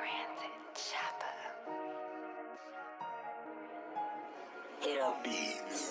Brandon Chapa. Hit up beats.